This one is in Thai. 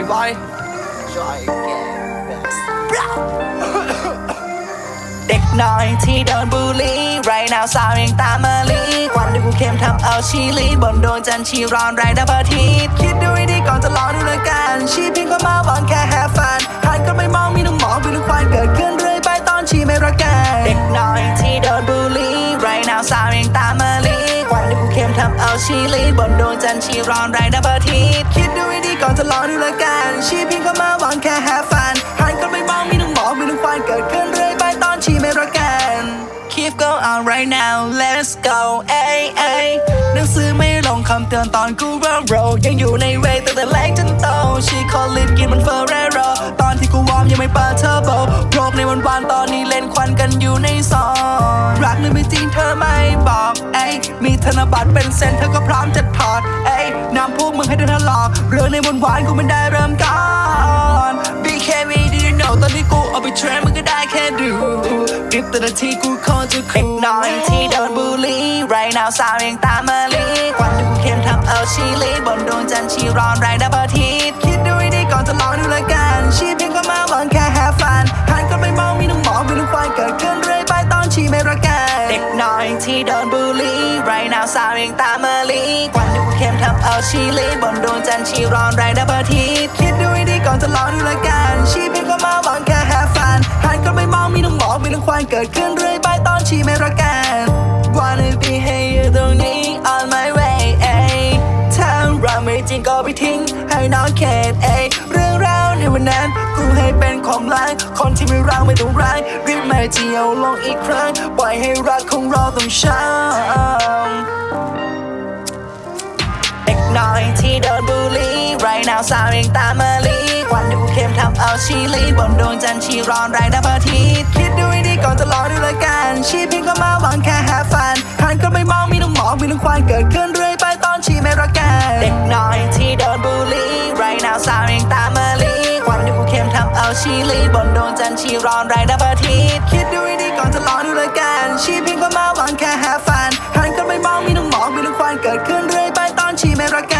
everybody try again เด็กน้อยที่โดนบูลลี่ right now สาวยังตามมาลีควันด้วยกูเข้มทำเอาชีลีบนดวงจันทร์ชีร้อนไรดับเบิลทีคิดดูให้ดีก่อนจะลองดูแล้กัน ชีพิงก็มาหวังแค่แฮฟฟันหันก็ไม่มองมีน้องหมองมีน้องควันเกิดขึ้นเรื่อยไปตอนชีไม่รักกันเด็กน้อยที่โดนบูลลี่ right now สาวยังตามมาลี วันที่กูเข้มทำเอาชีลีบนดวงจันทร์ชีร้อนไรดับอาทิตย์คิดดูให้ดีก่อนจะลองดูลยกัน ชีเพียงก็มาหวังแค่แฮฟันหันก็ไม่มองมีน้องหมองมีน้องควายเกิดขึ้นเรื่อยไปตอนชีไม่รักกัน Keep go on right now let's go เอ้ยเอ้ยหนังสือไม่ลงคำเตือนตอนกูเริ่มโรยังอยู่ในเวตั้งแต่เล็กจนโตชีคอลินกินมันเฟอร์เรโรตอนที่กูวอร์มยังไม่เปิดเทอร์โบโรคในวันวานตอนนี้เล่นควันกันอยู่ในซองรักหรือไม่จริงเธอไม่บอก นบัตรเป็นเซนเธอก็พร้อมจะถอดเอ้ยนำพวกมึงให้เดินทะลอกเรื่องในวันวานกูไม่ได้เริ่มก่อน BKB do you know ตอนนี้กูเอาไปเทรนมึงก็ได้แค่ดูริบแต่ละทีกูคงจะคูลน้อยที่โดนบูลลี่ไรนาวสาวยังตามมาลีควันที่กูเข้มทำเอาชีลีบนดวงจันทร์ชีร้อนไรดับอาทิตย์คิดดูให้ดีก่อนจะลองดู บูลลี่ไรนาวสาวยังตามมาลีควันที่กูเข้มทำเอาชีลีบนดวงจันทร์ชีร้อนไรดับอาทิตย์คิดดูให้ดีก่อนจะลองดูลยกันชีเพียงก็มาหวังแค่แฮฟันหันก็ไม่มองมีน้องหมองมีน้องควายเกิดขึ้นเรื่อยไปตอนชีไม่รักกัน Wanna be here ตรงนี้ on my way เอ้ยถ้าเราไม่จริงก็ไปทิ้งให้น้องเขตเอ้ย วันนั้น กูให้เป็นของรักคนที่ไม่รักไม่ต้องรักรีบมาเที่ยวลงอีกครั้งปล่อยให้รักของเราต้องช้ำเด็กน้อยที่โดนบูลลี่ไรนาวสาวยังตามมาลีควันที่กูเข้มทำเอาชีลีบนดวงจันทร์ชีร้อนไรงดับอาทิตย์คิดดูให้ดีก่อนจะลองดูลยกันชีเพียงก็มาหวังแค่แฮฟันหันก็ไม่มองมีน้องหมองมีน้องควายเกิดขึ้น ชีลีบนดวงจันทร์ชีร้อนไรดับอาทิตย์คิดดูให้ดีก่อนจะลองดูละกัน ชีเพียงก็มาหวังแค่แฮฟันหันก็ไม่มองมีน้องหมอกมีน้องควายเกิดขึ้นเรื่อยไปตอนชีไม่รักกัน